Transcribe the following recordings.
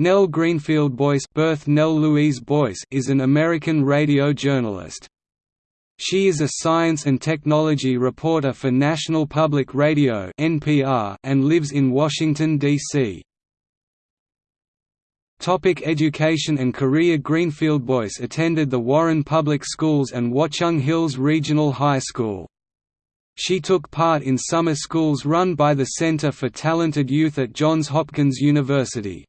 Nell Greenfield Boyce, birth Nell Louise Boyce is an American radio journalist. She is a science and technology reporter for National Public Radio (NPR) and lives in Washington D.C. Topic education and career Greenfield Boyce attended the Warren Public Schools and Watchung Hills Regional High School. She took part in summer schools run by the Center for Talented Youth at Johns Hopkins University.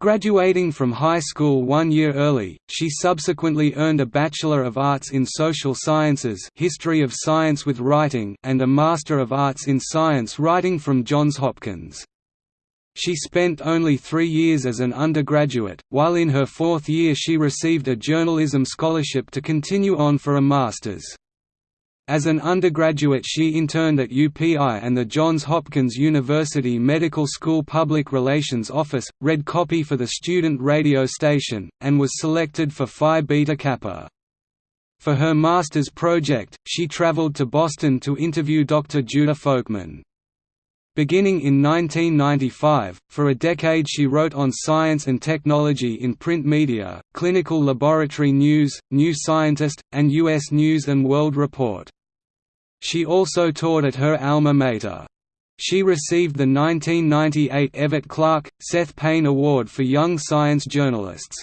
Graduating from high school one year early, she subsequently earned a Bachelor of Arts in Social Sciences History of Science with Writing and a Master of Arts in Science Writing from Johns Hopkins. She spent only three years as an undergraduate, while in her fourth year she received a journalism scholarship to continue on for a master's. As an undergraduate she interned at UPI and the Johns Hopkins University Medical School Public Relations Office, read copy for the student radio station, and was selected for Phi Beta Kappa. For her master's project, she traveled to Boston to interview Dr. Judah Folkman. Beginning in 1995, for a decade she wrote on science and technology in print media, Clinical Laboratory News, New Scientist, and U.S. News & World Report. She also taught at her alma mater. She received the 1998 Everett Clark, Seth Payne Award for Young Science Journalists.